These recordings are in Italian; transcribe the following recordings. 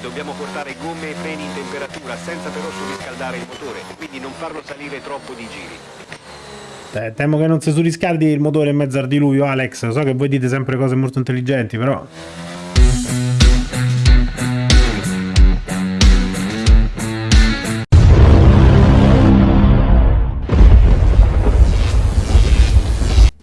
E dobbiamo portare gomme e freni in temperatura senza però surriscaldare il motore, quindi non farlo salire troppo di giri. Eh, temo che non si surriscaldi il motore in mezzo al diluvio, Alex. So che voi dite sempre cose molto intelligenti, però...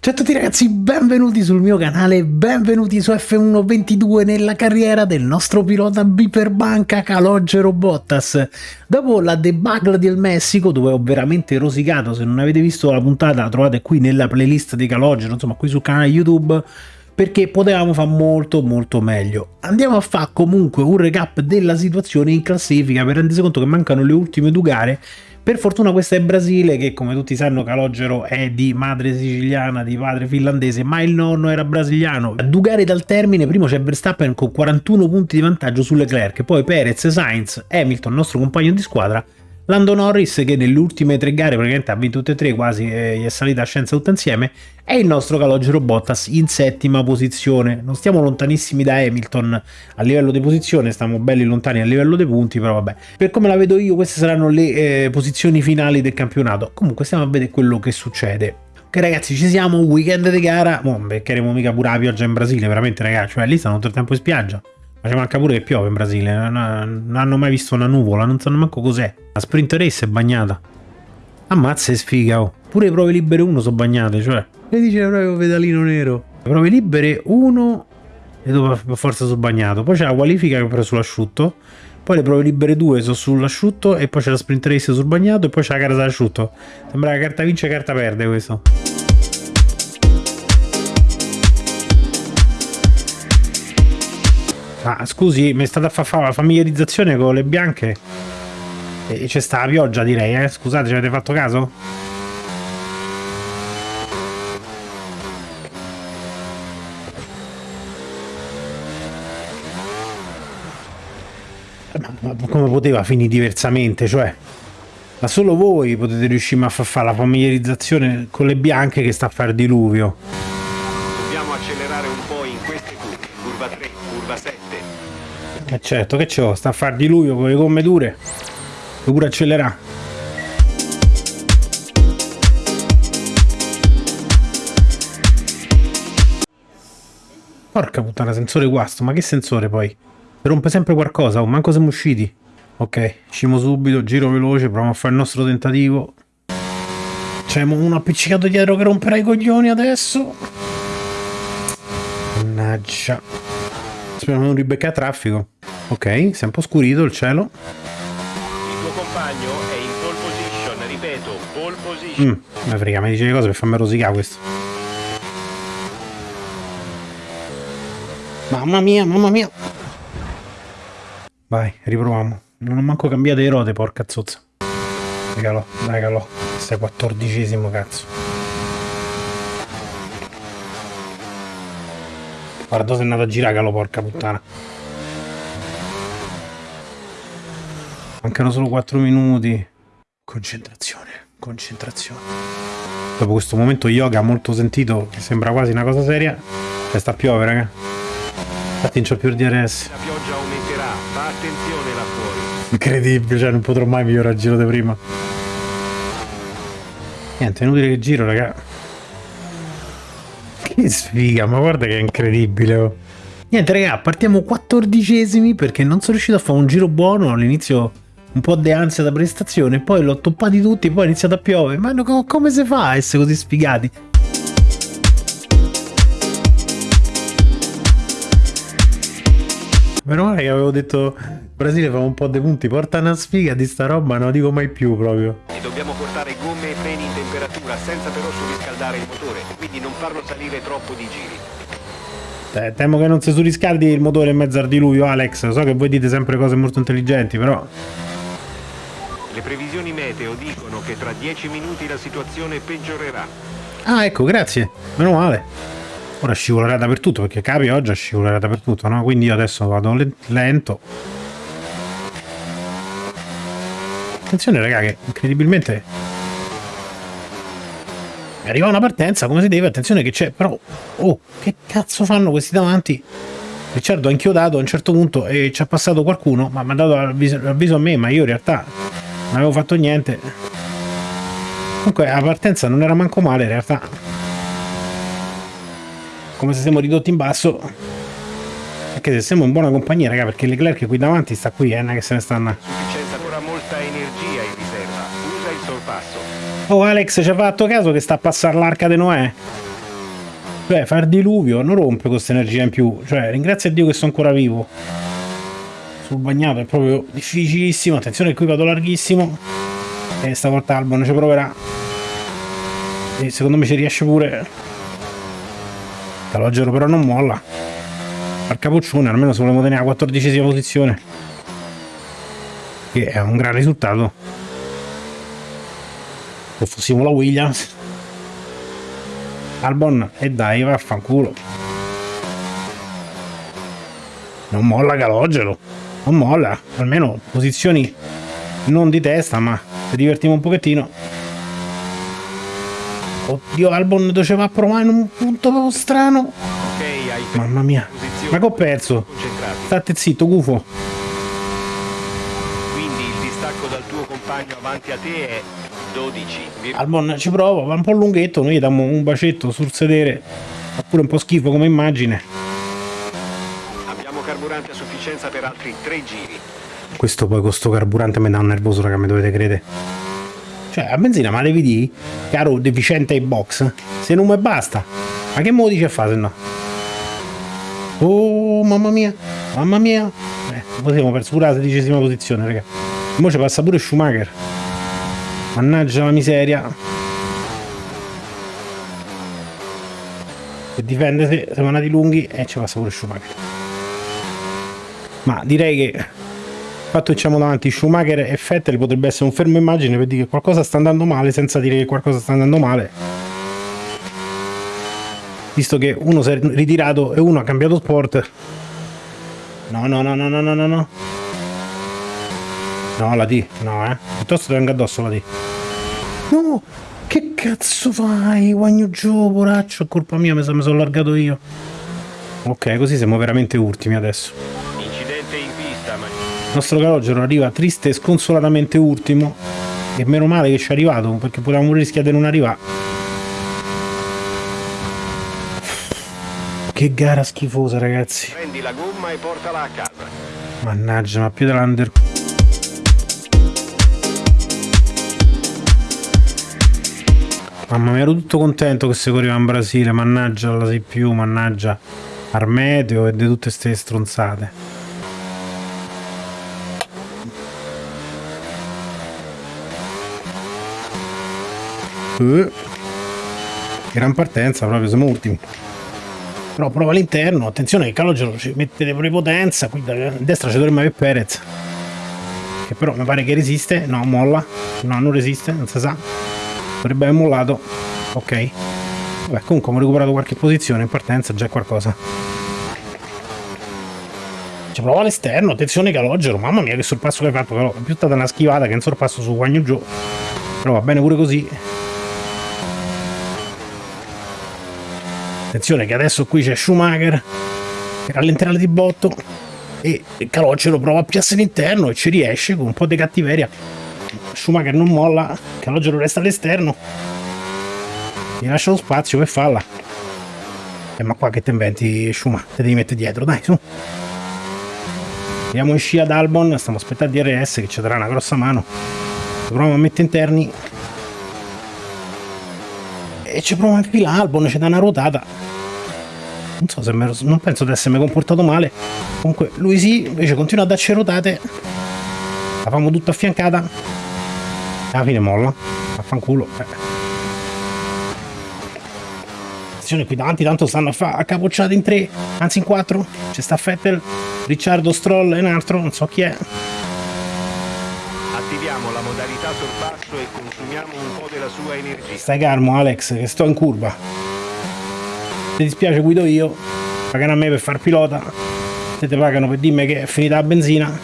Ciao a tutti ragazzi, benvenuti sul mio canale, benvenuti su F122 nella carriera del nostro pilota biperbanca Calogero Bottas. Dopo la debacle del Messico, dove ho veramente rosicato, se non avete visto la puntata la trovate qui nella playlist di Calogero, insomma qui sul canale YouTube, perché potevamo fare molto molto meglio. Andiamo a fare comunque un recap della situazione in classifica per rendersi conto che mancano le ultime due gare per fortuna questa è Brasile, che come tutti sanno Calogero è di madre siciliana, di padre finlandese, ma il nonno era brasiliano. A due gare dal termine, primo c'è Verstappen con 41 punti di vantaggio su Leclerc, poi Perez, Sainz, Hamilton, nostro compagno di squadra, Lando Norris che nelle ultime tre gare praticamente ha vinto tutte e tre, quasi eh, gli è salita a scienza tutta insieme, è il nostro Calogero Bottas in settima posizione. Non stiamo lontanissimi da Hamilton a livello di posizione, stiamo belli lontani a livello dei punti, però vabbè. Per come la vedo io queste saranno le eh, posizioni finali del campionato. Comunque stiamo a vedere quello che succede. Ok ragazzi ci siamo, weekend di gara, non beccheremo mica pure la pioggia in Brasile, veramente ragazzi, cioè lì stanno tutto il tempo in spiaggia. Ma ci manca pure che piove in Brasile, non hanno mai visto una nuvola, non sanno manco cos'è. La sprint race è bagnata. Ammazza e sfiga, oh. Pure le prove libere 1 sono bagnate, cioè. E dice proprio pedalino nero. Le prove libere 1 e dopo per forza sono bagnato. Poi c'è la qualifica che ho preso sull'asciutto. Poi le prove libere 2 sono sull'asciutto e poi c'è la sprint race sul bagnato e poi c'è la gara sull'asciutto. Sembra che carta vince e carta perde questo. Ah, scusi, mi è stata a fare la familiarizzazione con le bianche e c'è sta la pioggia direi, eh? Scusate, ci avete fatto caso? Ma, ma come poteva finire diversamente? Cioè, ma solo voi potete riuscire a far fare la familiarizzazione con le bianche che sta a fare diluvio. Dobbiamo accelerare un po' in queste curve, curva 3, curva 7. Eh certo, che c'ho? Sta a far diluvio con le gomme dure. Devo pure accelerare. Porca puttana, sensore guasto, ma che sensore poi? Si rompe sempre qualcosa, oh, manco siamo usciti. Ok, usciamo subito, giro veloce, proviamo a fare il nostro tentativo. C'è uno appiccicato dietro che romperà i coglioni adesso. Mannaggia. Speriamo di non ribeccare traffico. Ok, si è un po' scurito il cielo. Il tuo compagno è in pole position, ripeto, pole position. Mm, ma frega, mi dice le cose per farmi rosicare questo. Mamma mia, mamma mia. Vai, riproviamo. Non ho manco cambiato le ruote, porca zozza. Dai calò. Sei quattordicesimo, cazzo. Guarda, sei andato a girare, calò, porca puttana. Mancano solo 4 minuti. Concentrazione, concentrazione. Dopo questo momento yoga molto sentito, che sembra quasi una cosa seria, cioè sta a piovere, raga. Infatti non c'ho più il DRS. La pioggia aumenterà, fa attenzione là fuori. Incredibile, cioè non potrò mai migliorare il giro di prima. Niente, è inutile che giro, raga. Che sfiga, ma guarda che è incredibile. Oh. Niente, raga, partiamo quattordicesimi perché non sono riuscito a fare un giro buono all'inizio un po' di ansia da prestazione, poi l'ho toppati tutti, poi è iniziato a piovere. Ma no, come si fa a essere così sfigati? Meno male che avevo detto Brasile fa un po' dei punti, porta una sfiga di sta roba, non dico mai più proprio. E dobbiamo portare gomme e freni in temperatura senza però surriscaldare il motore, quindi non farlo salire troppo di giri. Temo che non si surriscaldi il motore in mezzo al diluvio, Alex. So che voi dite sempre cose molto intelligenti, però... Le previsioni meteo dicono che tra 10 minuti la situazione peggiorerà. Ah, ecco, grazie. Meno male. Ora scivolerà dappertutto, perché capi oggi scivolerà dappertutto, no? Quindi io adesso vado lento. Attenzione, raga, che incredibilmente... Arriva una partenza come si deve, attenzione che c'è, però... Oh, che cazzo fanno questi davanti? Ricciardo ha inchiodato a un certo punto e ci ha passato qualcuno, ma mi ha dato l'avviso, a me, ma io in realtà non avevo fatto niente. Comunque la partenza non era manco male in realtà. Come se siamo ridotti in basso. Anche se siamo in buona compagnia, raga, perché Leclerc qui davanti sta qui, eh, che se ne stanno. Sufficienza ancora molta energia in riserva. Usa il sorpasso. Oh Alex, ci ha fatto caso che sta a passare l'arca di Noè? Cioè, far diluvio non rompe questa energia in più. Cioè, ringrazia Dio che sono ancora vivo. Sul bagnato è proprio difficilissimo. Attenzione, qui vado larghissimo. E stavolta Albon ci proverà. E secondo me ci riesce pure. Calogero però non molla. Al capoccione, almeno se volevo tenere la quattordicesima posizione. Che è un gran risultato. Se fossimo la Williams. Albon e dai vaffanculo non molla Calogero non molla almeno posizioni non di testa ma se divertiamo un pochettino. Oddio Albon dove va a provare in un punto proprio strano. Mamma mia. ma che ho perso? state zitto gufo. Quindi il distacco dal tuo compagno avanti a te è 12. Vir- Albon ci prova va un po' lunghetto noi gli diamo un bacetto sul sedere. Fa pure un po' schifo come immagine carburante a sufficienza per altri 3 giri. Questo poi con sto carburante mi dà un nervoso, raga, mi dovete credere. Cioè, a benzina, ma devi dire, caro deficiente ai box, se non mi basta. Ma che mo dice a fare se no? Oh, mamma mia, mamma mia. Eh, siamo per pure la sedicesima posizione, raga. Mo ci passa pure Schumacher. Mannaggia la miseria. E difende se siamo andati lunghi e ci passa pure Schumacher. Ma direi che fatto che siamo davanti Schumacher e Vettel potrebbe essere un fermo immagine per dire che qualcosa sta andando male senza dire che qualcosa sta andando male. Visto che uno si è ritirato e uno ha cambiato sport. No, no, no, no, no, no, no, no. No, la D, no, eh. Piuttosto tengo addosso la D. No, che cazzo fai, Guagno Gio, poraccio? Colpa mia, mi sono allargato io. Ok, così siamo veramente ultimi adesso. Incidente in pista, ma Il nostro calogero arriva triste e sconsolatamente ultimo. E meno male che ci è arrivato, perché potevamo rischiare di non arrivare. Che gara schifosa, ragazzi. prendi la gomma e portala a casa. Mannaggia, ma più dell'under. Mamma mia, ero tutto contento che si correva in Brasile, mannaggia la più, mannaggia Armeteo e di tutte ste stronzate. Gran partenza, proprio siamo ultimi. Però prova all'interno, attenzione che Calogero ci mette prepotenza, qui da destra ci dovremmo avere Perez. Che però mi pare che resiste, no, molla. No, non resiste, non si sa. Dovrebbe aver mollato. Ok. Vabbè, comunque abbiamo recuperato qualche posizione in partenza, già qualcosa. Ci prova all'esterno, attenzione Calogero, mamma mia che sorpasso che hai fatto, però è più stata una schivata che un sorpasso su Guagno Gio. Però va bene pure così. Attenzione che adesso qui c'è Schumacher che rallenterà di botto e Calogero prova a piazzare all'interno e ci riesce con un po' di cattiveria. Schumacher non molla, Calogero resta all'esterno. Gli lascia lo spazio per farla. Eh, ma qua che te inventi Schumacher? Te devi mettere dietro, dai, su. Andiamo in scia ad Albon, stiamo aspettando DRS che ci darà una grossa mano. Proviamo a mettere interni. E ci provo anche là, Albon ci dà una ruotata. Non so se me non penso di essermi comportato male. Comunque lui sì, invece continua a darci ruotate. La famo tutta affiancata. Alla fine molla. Affanculo. Eh. Attenzione qui davanti, tanto stanno a fa accapocciate in tre, anzi in quattro. C'è sta Fettel, Ricciardo, Stroll e un altro, non so chi è. La modalità sorpasso e consumiamo un po' della sua energia. Stai calmo Alex, che sto in curva. Se ti dispiace guido io, pagano a me per far pilota. Se ti pagano per dirmi che è finita la benzina.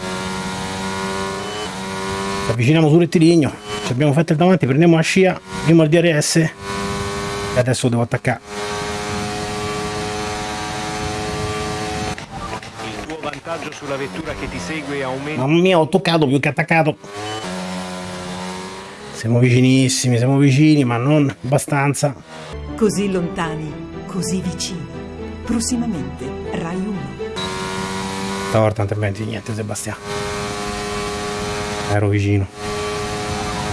Ci avviciniamo sul rettilineo. Ci abbiamo fatto il davanti, prendiamo la scia, prima il DRS. E adesso devo attaccare. sulla vettura che ti segue aumenta. Mamma mia, ho toccato più che attaccato. Siamo vicinissimi, siamo vicini, ma non abbastanza. Così lontani, così vicini. Prossimamente, Rai 1. Stavolta non ti inventi niente, Sebastiano. Ero vicino.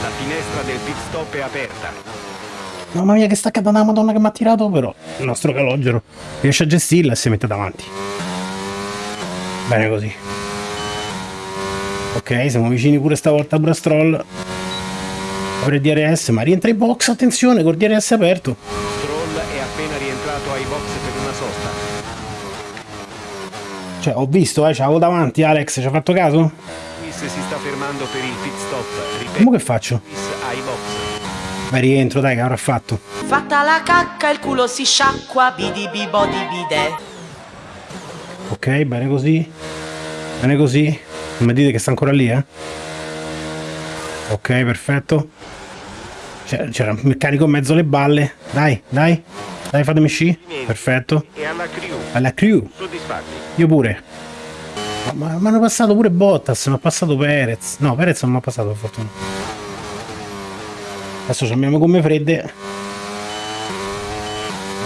La finestra del pit stop è aperta. Mamma mia che staccata da madonna che mi ha tirato però il nostro calogero riesce a gestirla e si mette davanti. Bene così. Ok, siamo vicini pure stavolta a Brastrol. Apre il DRS, ma rientra in box, attenzione, col DRS aperto. Stroll è appena rientrato ai box per una sosta. Cioè, ho visto, eh, c'avevo davanti Alex, ci ha fatto caso? Luis si sta fermando per il pit stop. Ripeto, Come che faccio? Ai box. Beh, rientro, dai, che avrà fatto. Fatta la cacca il culo si sciacqua, bidi bi body bide. Ok, bene così. Bene così. Non mi dite che sta ancora lì, eh? Ok, perfetto. C'era un meccanico in mezzo alle balle. Dai, dai. Dai, fatemi sci. Perfetto. E alla crew. Alla crew. Soddisfatti. Io pure. Ma mi hanno passato pure Bottas, mi ha passato Perez. No, Perez non mi ha passato per fortuna. Adesso abbiamo gomme fredde.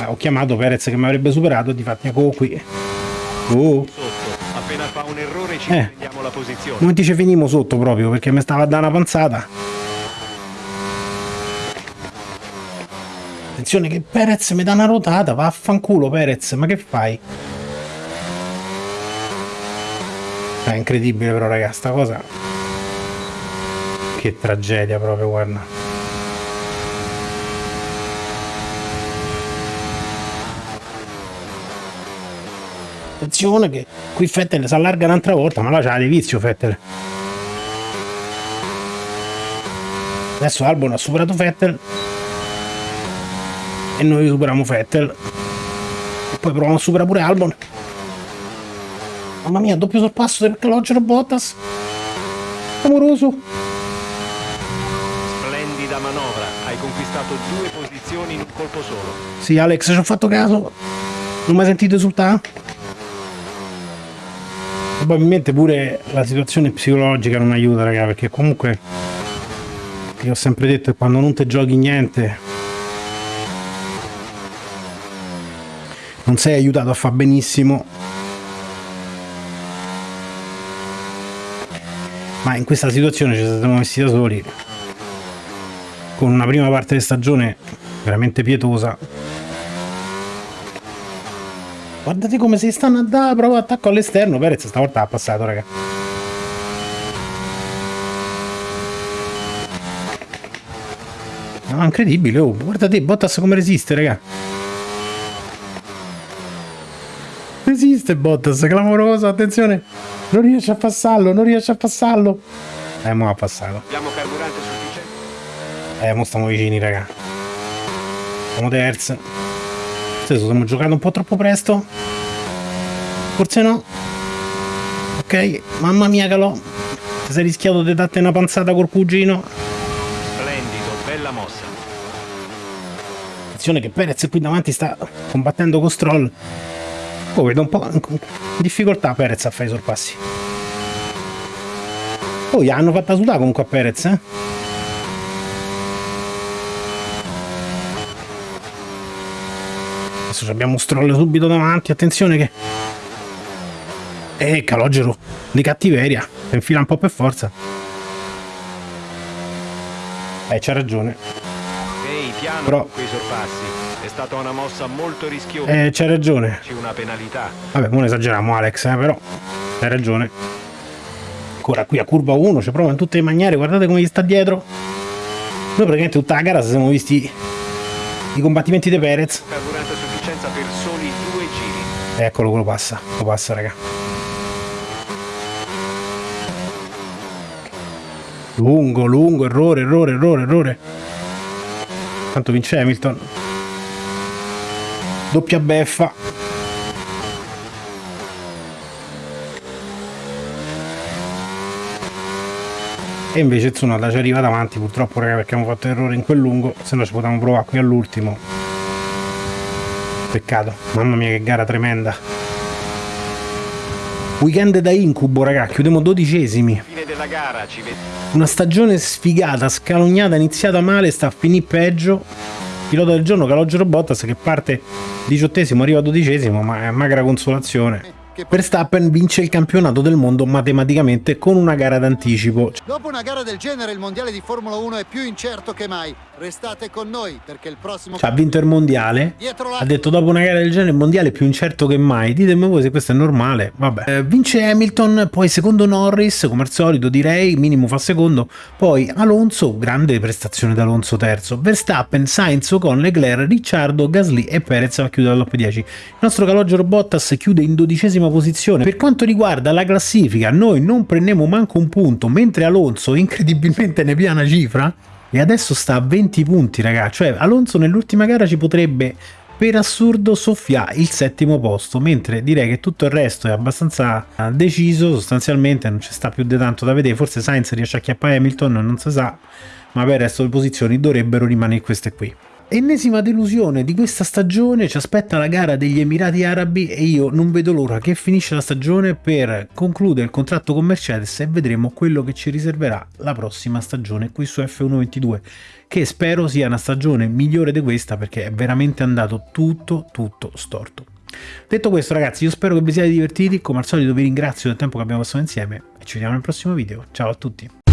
Ah, ho chiamato Perez che mi avrebbe superato e difatti ecco qui. Oh, Sotto. Appena fa un errore ci Eh. la posizione. ti ci finimo sotto proprio perché mi stava a dare una panzata. Attenzione che Perez mi dà una rotata, vaffanculo Perez, ma che fai? È incredibile però raga, sta cosa. Che tragedia proprio, guarda. Attenzione che qui Fettel si allarga un'altra volta, ma là c'ha di vizio Fettel. Adesso Albon ha superato Fettel. E noi superiamo Fettel. E poi proviamo a superare pure Albon. Mamma mia, doppio sorpasso per Calogero Bottas. Amoroso. Splendida manovra. Hai conquistato due posizioni in un colpo solo. Sì, Alex, ci ho fatto caso. Non mi hai sentito esultare? Probabilmente pure la situazione psicologica non aiuta, raga, perché comunque io ho sempre detto che quando non ti giochi niente non sei aiutato a far benissimo. Ma in questa situazione ci siamo messi da soli con una prima parte di stagione veramente pietosa. Guardate come si stanno a dare proprio attacco all'esterno. Perez stavolta ha passato, raga. No, incredibile, oh. Guardate Bottas come resiste, raga. Resiste Bottas, clamoroso, attenzione. Non riesce a passarlo, non riesce a passarlo. Eh, mo ha passato. Abbiamo carburante sufficiente. Eh, mo stiamo vicini, raga. Siamo terzi. Forse stiamo giocando un po' troppo presto. Forse no. Ok, mamma mia calò. Ti sei rischiato di darti una panzata col cugino. Splendido, bella mossa. Attenzione che Perez qui davanti sta combattendo con Stroll. Oh, vedo un po' in difficoltà Perez a fare i sorpassi. Oh, gli hanno fatta sudare comunque a Perez, eh? Adesso abbiamo Stroll subito davanti, attenzione che... Eh, calogero di cattiveria, si infila un po' per forza. Eh, c'ha ragione. Ehi, piano Però- con quei sorpassi. È stata una mossa molto rischiosa. Eh, c'ha ragione. C'è una penalità. Vabbè, non esageriamo Alex, eh, però hai ragione. Ancora qui a curva 1, ci prova in tutte le maniere, guardate come gli sta dietro. Noi praticamente tutta la gara siamo visti i combattimenti di Perez. Carburante a sufficienza per soli due giri. Eccolo, quello passa, lo passa, raga. Lungo, lungo, errore, errore, errore, errore. Tanto vince Hamilton. Doppia beffa. E invece Tsunoda ci arriva davanti, purtroppo, raga, perché abbiamo fatto errore in quel lungo, se no ci potevamo provare qui all'ultimo. Peccato, mamma mia che gara tremenda. Weekend da incubo, raga, chiudiamo dodicesimi. Fine della gara, ci vediamo. Una stagione sfigata, scalognata, iniziata male, sta a finire peggio. Pilota del giorno Calogero Bottas che parte diciottesimo, arriva dodicesimo, ma è magra consolazione. Verstappen vince il campionato del mondo matematicamente con una gara d'anticipo. Dopo una gara del genere il mondiale di Formula 1 è più incerto che mai. Restate con noi perché il prossimo... Cioè, ha vinto il mondiale. Ha detto dopo una gara del genere il mondiale è più incerto che mai. Ditemi voi se questo è normale. Vabbè. Eh, vince Hamilton, poi secondo Norris, come al solito direi, minimo fa secondo. Poi Alonso, grande prestazione da Alonso terzo. Verstappen, Sainz, con Leclerc, Ricciardo, Gasly e Perez a chiudere la top 10. Il nostro calogero Bottas chiude in dodicesima posizione. Per quanto riguarda la classifica, noi non prendiamo manco un punto, mentre Alonso incredibilmente ne piana cifra e adesso sta a 20 punti, ragazzi. Cioè, Alonso nell'ultima gara ci potrebbe per assurdo soffiare il settimo posto, mentre direi che tutto il resto è abbastanza deciso, sostanzialmente non ci sta più di tanto da vedere, forse Sainz riesce a chiappare Hamilton, non si sa, ma per il resto le posizioni dovrebbero rimanere queste qui. Ennesima delusione di questa stagione, ci aspetta la gara degli Emirati Arabi e io non vedo l'ora che finisce la stagione per concludere il contratto con Mercedes e vedremo quello che ci riserverà la prossima stagione qui su F122, che spero sia una stagione migliore di questa perché è veramente andato tutto tutto storto. Detto questo ragazzi io spero che vi siate divertiti, come al solito vi ringrazio del tempo che abbiamo passato insieme e ci vediamo nel prossimo video, ciao a tutti!